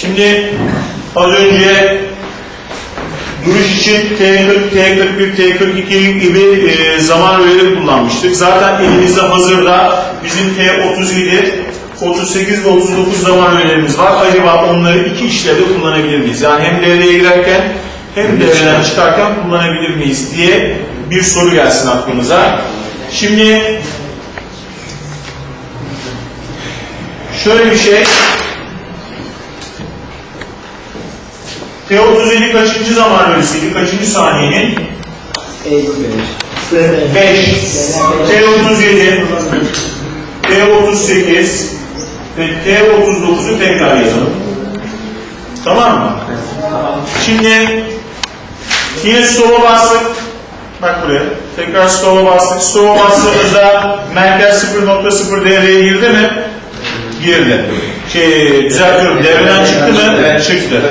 Şimdi az önce duruş için T40, T41, T42 gibi e, zaman öğeleri kullanmıştık. Zaten elimizde hazırda bizim T37, 38 ve 39 zaman öğelerimiz var. Acaba onları iki işlevde kullanabilir miyiz? Yani hem devreye girerken hem devreden çıkarken kullanabilir miyiz diye bir soru gelsin aklımıza. Şimdi şöyle bir şey T37 kaçıncı zaman bölüsüydü? Kaçıncı saniyenin? Eylül 5. T37, T38 ve T39'u tekrar yazalım. Tamam mı? Şimdi yine stop'a bastık. Bak buraya. Tekrar stop'a bastık. Stop'a bastığımızda merkez 0.0 devreye girdi mi? Girdi. Şey, düzeltiyorum. Devreden çıktı mı? Çıktı.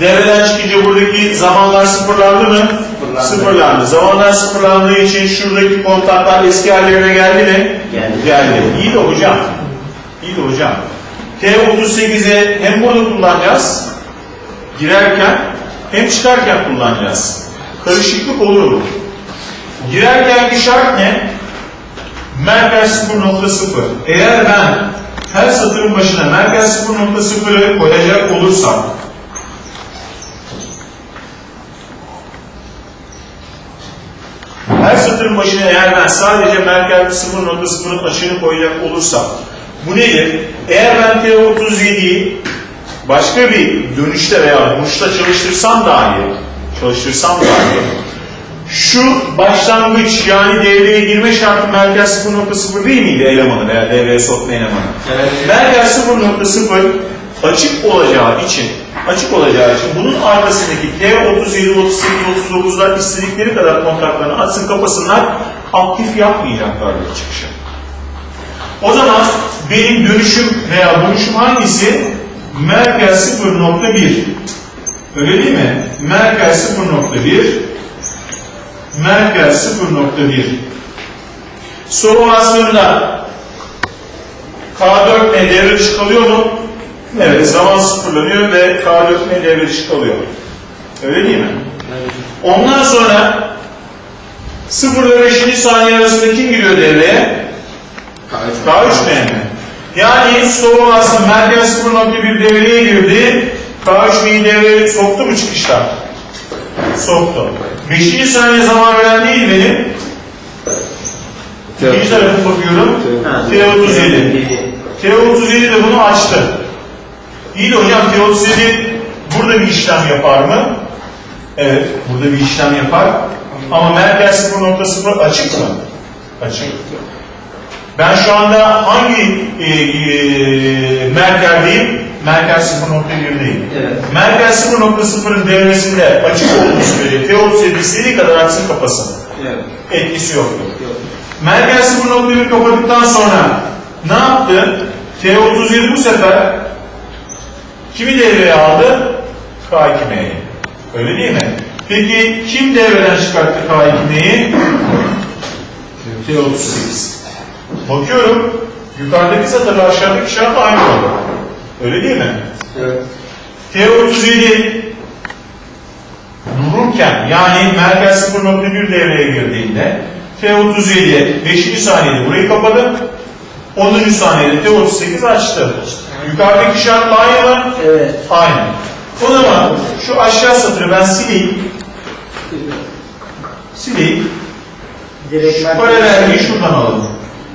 Devreden çıkınca buradaki zamanlar sıfırlandı mı? Sıfırlandı. Sıfırlandı. Zamanlar sıfırlandığı için şuradaki kontaklar eski hallerine geldi mi? Geldi. Geldi. İyi de hocam. İyi de hocam. T38'e hem burada kullanacağız, girerken hem çıkarken kullanacağız. Karışıklık olur mu? Girerkenki şart ne? Merkez 0.0. Eğer ben her satırın başına merkez 0.0'ı koyacak olursam her satırın başına eğer ben sadece merkez 0.0'ın açığını koyacak olursam bu nedir? Eğer ben T37'yi başka bir dönüşte veya vuruşta çalıştırsam dahi çalıştırsam dahi şu başlangıç yani devreye girme şartı merkez 0.0 değil miydi elemanı veya devreye sokma elemanı? Evet. Merkez 0.0 açık olacağı için açık olacağı için bunun arkasındaki T37, 38, 39'lar istedikleri kadar kontaklarını açsın kapasınlar aktif yapmayacaklar bir çıkışı. O zaman benim dönüşüm veya buluşum hangisi? Merkez 0.1 Öyle değil mi? Merkez 0.1 Merkez 0.1 Soru aslında K4 ne devre dışı kalıyor mu? Evet, zaman sıfırlanıyor ve K4 ne devre dışı kalıyor. Öyle değil mi? Ondan sonra 0 ve 5. saniye arasında kim giriyor devreye? K3 mi? Yani soru aslında merkez 0.1 devreye girdi. K3 devreye soktu mu çıkışta? Soktu. 5. saniye zaman veren neydi benim? İkinci tarafa bakıyorum. T37. T37 de bunu açtı. İyi de hocam T37 burada bir işlem yapar mı? Evet, burada bir işlem yapar. Ama merkez 0.0 açık mı? Açık. Ben şu anda hangi e, e, merkezdeyim? Merkez 0.1'deyim. Evet. Merkez 0.0'ın devresinde açık olduğu sürece T37 istediği kadar açsın kapasın. Evet. Etkisi yoktur. Yok. Merkez 0.1 kapadıktan sonra ne yaptı? T37 bu sefer kimi devreye aldı? K2M'yi. Öyle değil mi? Peki kim devreden çıkarttı K2M'yi? T38. Bakıyorum yukarıdaki satırla aşağıdaki şart aynı oldu. Öyle değil mi? Evet. T37 dururken yani merkez 0.1 devreye girdiğinde T37 5. saniyede burayı kapadı. 10. saniyede T38 açtı. Yukarıdaki şart aynı mı? Evet. Aynı. O zaman şu aşağı satırı ben sileyim. Sileyim. Direkt Paralelliği şuradan alalım.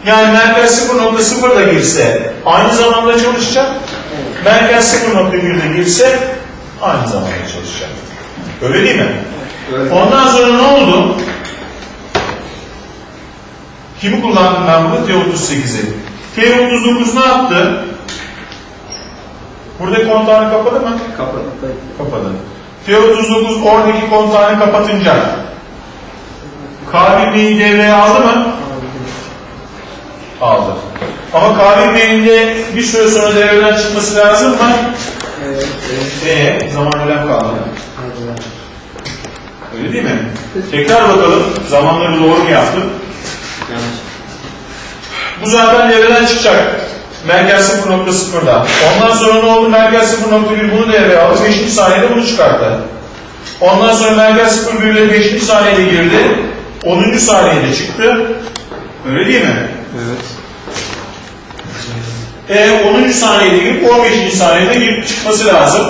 Yani merkez 0.0 da girse aynı zamanda çalışacak. Merkez 0.1 de girse aynı zamanda çalışacak. Öyle değil mi? Evet. Ondan sonra ne oldu? Kimi kullandım ben burada? T38'i. T39 ne yaptı? Burada kontağını kapadı mı? Kapalı. Kapadı. T39 oradaki kontağını kapatınca KBM'yi devreye aldı mı? Aldı. Ama KBM'nin de bir süre sonra devreden çıkması lazım mı? Evet. Ee, zaman önem kalmadı. Evet. Öyle değil mi? Tekrar bakalım. Zamanları doğru mu yaptım? Yanlış. Bu zaten devreden çıkacak. Merkez 0.0'da. Ondan sonra ne oldu? Merkez 0.1 bunu devreye aldı. 5. saniyede bunu çıkarttı. Ondan sonra Merkez 0.1 ile 5. saniyede girdi. 10. saniyede çıktı. Öyle değil mi? Evet. E 10. saniyede girip 15. saniyede girip çıkması lazım.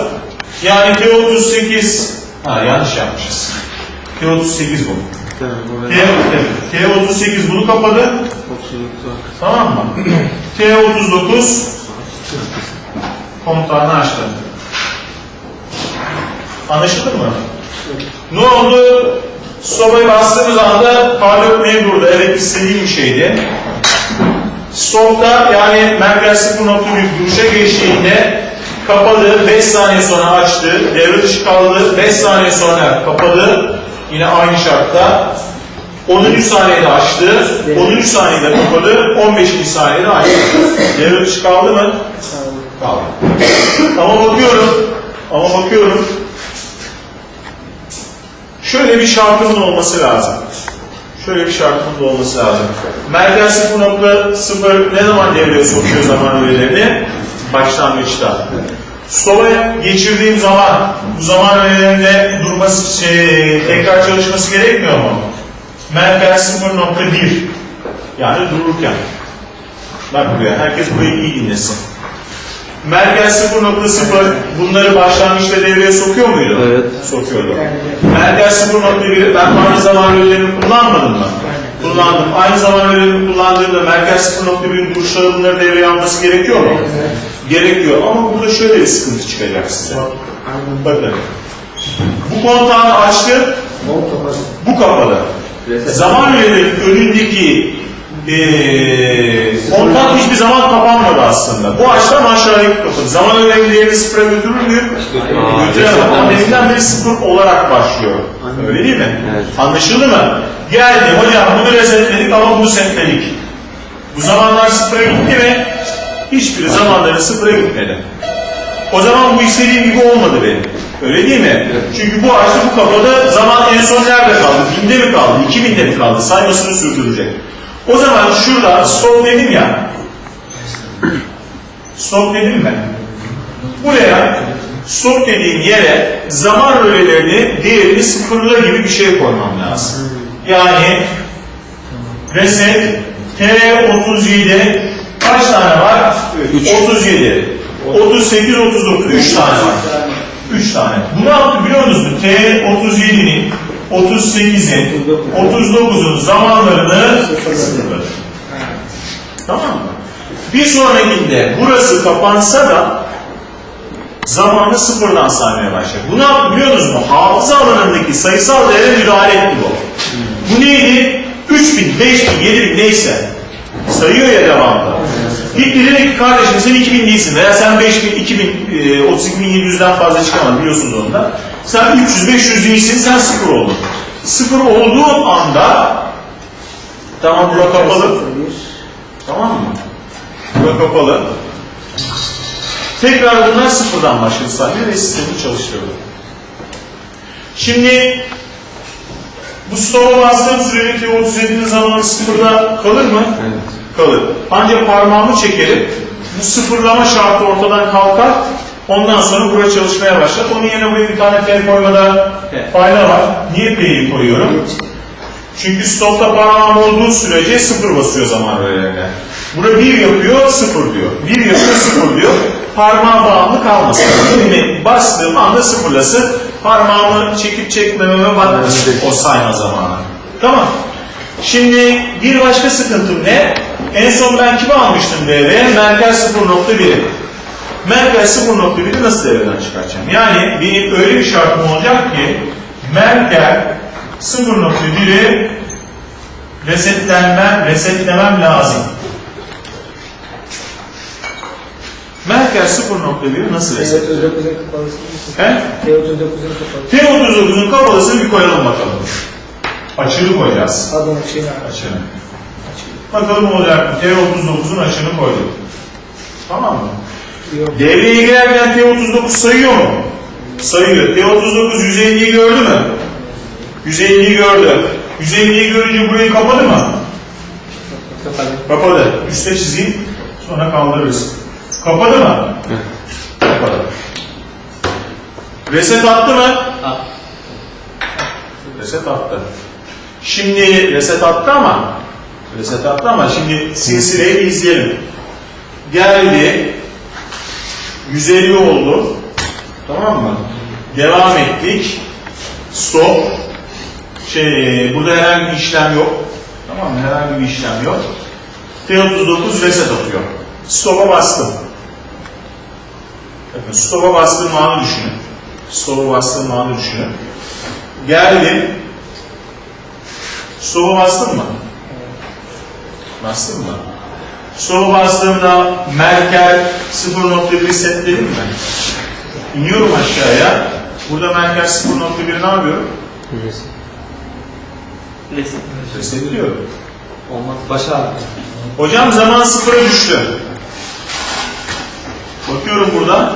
Yani T38 ha yanlış yapmışız. T38 bu. T, evet, T38 bunu kapadı. 39 Tamam mı? T39 komutanını açtı. Anlaşıldı mı? Ne oldu? Sobayı bastığımız anda parlatmaya durdu. Evet istediğim şeydi. Stopta yani merkez 0.1 duruşa geçtiğinde kapadı, 5 saniye sonra açtı, devre dışı kaldı, 5 saniye sonra kapadı, yine aynı şartta. 10. saniyede açtı, 10. saniyede kapadı, 15. saniyede açtı. Devre dışı kaldı mı? Kaldı. Ama bakıyorum, ama bakıyorum, şöyle bir şartının olması lazım. Şöyle bir şartının da olması lazım. Merkez 0.0 ne zaman devreye sokuyor zaman öğelerini? Başlangıçta. Stola geçirdiğim zaman bu zaman öğelerinde durması, şey, tekrar çalışması gerekmiyor mu? Merkez 0.1 yani dururken. Bak buraya, herkes burayı iyi dinlesin. Merkez 0.0 bunları başlangıçta devreye sokuyor muydu? Evet. Sokuyordu. Merkez 0.1 ben aynı zaman öğelerimi kullanmadım mı? Kullandım. Aynı zaman öğelerimi kullandığımda merkez 0.1'in duruşları bunları devreye alması gerekiyor mu? Gerekiyor. Ama burada şöyle bir sıkıntı çıkacak size. Bakın. Bu kontağını açtı, bu kapalı. Zaman öğelerinin önündeki eee kontak hiçbir zaman kapanmadı aslında. Bu açtan aşağıya kapalı. Zaman öğelerinin değerini sıfıra götürür mü? Götüremez. Ama deminden beri sıfır olarak başlıyor. Öyle değil mi? Evet. Anlaşıldı mı? Geldi hocam bunu resetledik ama bunu setledik. Bu zamanlar sıfıra gitti mi? Hiçbiri zamanları sıfıra gitmedi. O zaman bu istediğim gibi olmadı benim. Öyle değil mi? Çünkü bu açtı bu kapadı. Zaman en son nerede kaldı? Binde mi kaldı? İki binde mi kaldı? Saymasını sürdürecek. O zaman şurada stop dedim ya. Stop dedim ben. Buraya stop dediğim yere zaman rölelerini değerini sıfırla gibi bir şey koymam lazım. Yani reset T37 kaç tane var? 37. 38, 39. 3 tane var. 3 tane. Bu ne yaptı biliyor musunuz? T37'nin 38'in 39'un zamanlarını sıfırladı. Tamam mı? Bir sonrakinde burası kapansa da zamanı sıfırdan saymaya başlar. Bu ne musunuz? Hafıza alanındaki sayısal değere müdahale etti bu. Bu neydi? 3000, 5000, 7000 neyse. Sayıyor ya devamlı. Gitti dedi ki kardeşim sen 2000 değilsin veya sen 5000, 2000, e, 32.700'den fazla çıkamadın biliyorsunuz onu da. Sen 300, 500 değilsin sen sıfır oldun. Sıfır olduğu anda tamam bura kapalı. Tamam mı? Bura kapalı. Tekrar bunlar sıfırdan başladı ve sistemi çalıştırdı. Şimdi bu stopa bastığım sürede T37'nin zamanı sıfırda kalır mı? Evet. Kalır. Ancak parmağımı çekerim. Bu sıfırlama şartı ortadan kalkar. Ondan sonra buraya çalışmaya başlar. Onun yerine buraya bir tane P koymada fayda var. Niye P'yi koyuyorum? Çünkü stopta parmağım olduğu sürece sıfır basıyor zaman öğelerine. Burada bir yapıyor, sıfır diyor. Bir yapıyor, sıfır diyor. Parmağa bağımlı kalmasın. Yani bastığım anda sıfırlasın. Parmağımı çekip çekmememe bakmasın o sayma zamanı. Tamam. Şimdi bir başka sıkıntım ne? En son ben kimi almıştım devreye? Merkez 0.1'i. Merkez 0.1'i nasıl devreden çıkartacağım? Yani benim öyle bir şartım olacak ki Merkez 0.1'i resetlenmem, resetlemem lazım. Merkez 0.1'i nasıl reset? T39'un kapalısı. He? T39'un kapalısı. T39'un kapalısını bir koyalım bakalım. Açığı koyacağız. Adını şeyini aç. Açığını. Bakalım olacak mı? T39'un açığını koyduk. Tamam mı? Yok. Devreye girerken T39 sayıyor mu? Sayıyor. T39 150'yi gördü mü? 150'yi gördü. 150'yi görünce burayı kapadı mı? Kapalı. Kapadı. Üste çizeyim. Sonra kaldırırız. Kapadı mı? Kapadı. Reset attı mı? Attı. Reset attı. Şimdi reset attı ama reset attı ama şimdi silsileyi izleyelim. Geldi. 150 oldu. Tamam mı? Devam ettik. Stop. Şey, burada herhangi bir işlem yok. Tamam mı? Herhangi bir işlem yok. T39 reset atıyor. Stop'a bastım. Bakın stop'a bastığım anı düşünün. Stop'a bastığım anı düşünün. Geldim. Stop'a bastın mı? Bastın mı? Stop'a bastığımda Merkel 0.1 setledim mi? İniyorum aşağıya. Burada Merkel 0.1 ne yapıyorum? Resim. Resetliyorum. Olmaz. Başa al. Hocam zaman sıfıra düştü. Bakıyorum burada.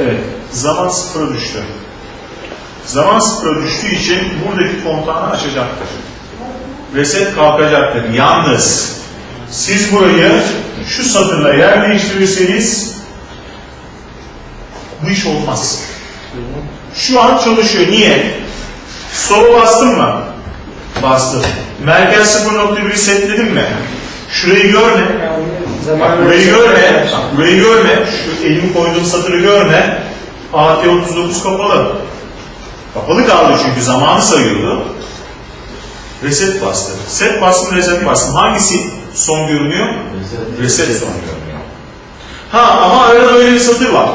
Evet. Zaman sıfıra düştü. Zaman sıfıra düştüğü için buradaki kontağını açacaktır. Reset kalkacaktır. Yalnız siz burayı şu satırla yer değiştirirseniz bu iş olmaz. Şu an çalışıyor. Niye? Sola bastım mı? Bastım. Merkez 0.1 setledim mi? Şurayı görme. Bak burayı görme. Bak burayı görme. Şu elimi koyduğum satırı görme. AT39 kapalı. Kapalı kaldı çünkü zamanı sayıyordu. Reset bastı. Set bastım, reset bastım. Hangisi son görünüyor? Reset son görünüyor. Ha ama arada böyle bir satır var.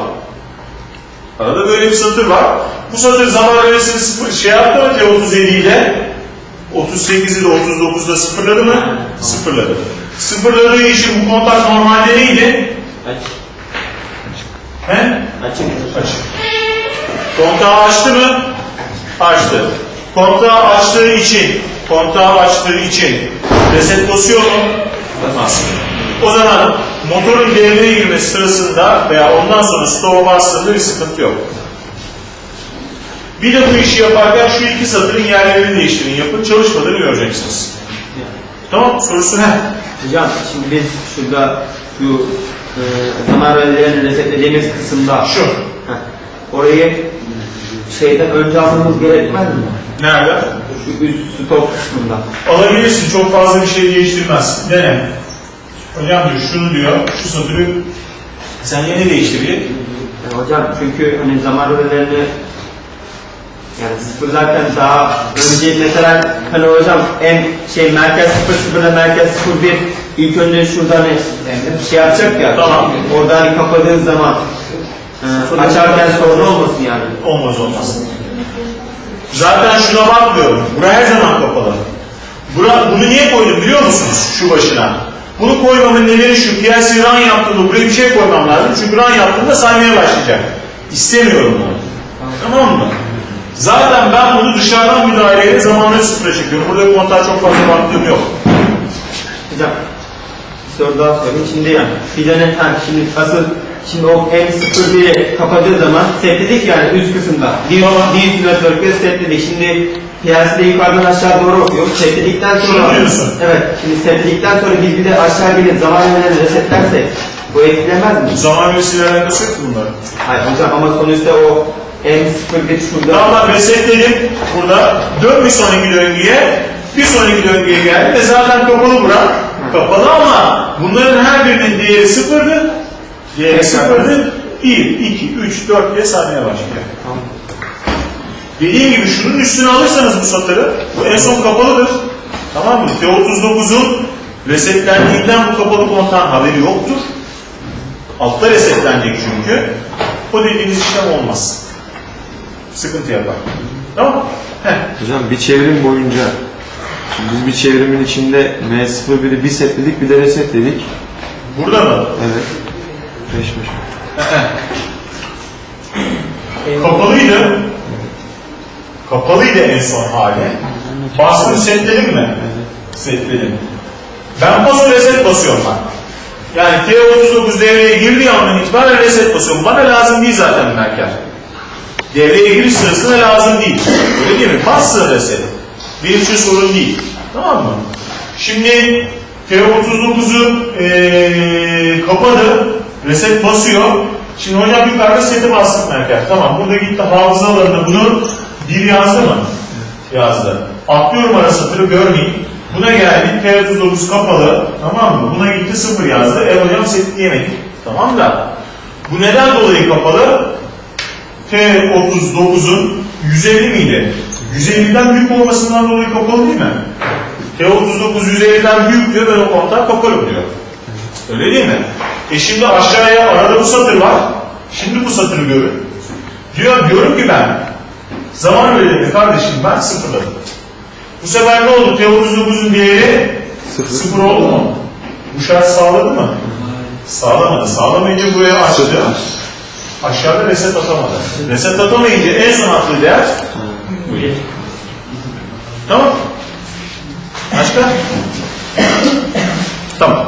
Arada böyle bir satır var. Bu satır zaman öğresini sıfır şey yaptı mı T37 ile? 38'i de 39'da sıfırladı mı? Sıfırladı. Sıfırladığı için bu kontak normalde neydi? Aç. He? Açık. Açık. Kontağı açtı mı? Açtı. Kontağı açtığı için, kontağı açtığı için reset basıyor mu? Basmıyor. O zaman motorun devreye girmesi sırasında veya ondan sonra stop'a bastığında bir sıkıntı yok. Bir de bu işi yaparken şu iki satırın yerlerini değiştirin. Yapın çalışmadığını göreceksiniz. Tamam sorusu ne? Hocam şimdi biz şurada şu e, rölelerini resetlediğimiz kısımda Şu. heh, orayı şeyden önce almamız gerekmez mi? Nerede? Üst stop kısmında. Alabilirsin. Çok fazla bir şey değiştirmez. Dene. Hocam diyor şunu diyor. Şu satırı sen yine değiştir. Yani hocam çünkü hani zaman rölelerini yani sıfırlarken daha önce mesela hani hocam en şey merkez 00 ile merkez 01 ilk önce şurada hani şey yapacak ya Tamam. orada hani kapadığın zaman e, açarken sorun olmasın yani. Olmaz olmaz. Zaten şuna bakmıyorum. Bura her zaman kapalı. Bura, bunu niye koydum biliyor musunuz? Şu başına. Bunu koymamın nedeni şu. PLC run yaptığımda buraya bir şey koymam lazım. Çünkü run yaptığımda saymaya başlayacak. İstemiyorum bunu. Tamam mı? Zaten ben bunu dışarıdan müdahaleyle zamanla sıfıra çekiyorum. Burada kontağa çok fazla baktığım yok. Hocam bir soru daha sorayım. Şimdi biz hani ha, şimdi asıl şimdi o M01'i kapadığı zaman setledik yani üst kısımda. Üst network'e setledik. Şimdi PLC'de yukarıdan aşağı doğru okuyor. Setledikten sonra. Evet. Şimdi setledikten sonra biz bir de aşağı gelip zaman yönlerini resetlersek bu etkilemez mi? Zaman alakası yok ki bunların. Hayır hocam ama sonuçta o M01 şurada. Tamam resetledim burada. Dön bir sonraki döngüye. Bir sonraki döngüye geldi ve zaten kapalı bura. Kapalı ama bunların her birinin değeri sıfırdı. Değeri sıfırdı. 1, 2, 3, 4 diye saymaya başlıyor. Tamam. Dediğim gibi şunun üstüne alırsanız bu satırı, bu en son kapalıdır. Tamam mı? T39'un resetlendiğinden bu kapalı kontağın haberi yoktur. Altta resetlenecek çünkü. O dediğiniz işlem olmaz. Sıkıntı yapar. Tamam mı? Heh. Hocam bir çevrim boyunca biz bir çevrimin içinde M01'i bir setledik bir de resetledik. Burada mı? Evet. Kapalıydı en son hali. Bastım setledim mi? Setledim. Ben paso reset basıyorum ben. Yani T39 devreye girdiği andan itibaren reset basıyorum. Bana lazım değil zaten Merker. Devreye giriş sırasında lazım değil. Öyle değil mi? Bassın reset. Benim için sorun değil. Tamam mı? Şimdi T39'u eee kapadı. Reset basıyor. Şimdi hocam yukarıda seti bastık merkez. Tamam burada gitti hafıza alanına bunu bir yazdı mı? Yazdı. Atlıyorum ara satırı görmeyin. Buna geldik. T39 kapalı. Tamam mı? Buna gitti 0 yazdı. E hocam seti diyemedik. Tamam da. Bu neden dolayı kapalı? T39'un 150 miydi? 150'den büyük olmasından dolayı kapalı değil mi? T39 150'den büyük diyor ben o kontağı kaparım diyor. Öyle değil mi? E şimdi aşağıya arada bu satır var. Şimdi bu satırı görün. Diyor, diyorum ki ben zaman öğrenimi kardeşim ben sıfırladım. Bu sefer ne oldu? T39'un değeri Sıfır. sıfır oldu mu? Bu şart sağladı mı? Sağlamadı. Sağlamayınca buraya açtı. Aşağıda reset atamadı. Reset atamayınca en son attığı değer Bir. Tamam. Başka? tamam.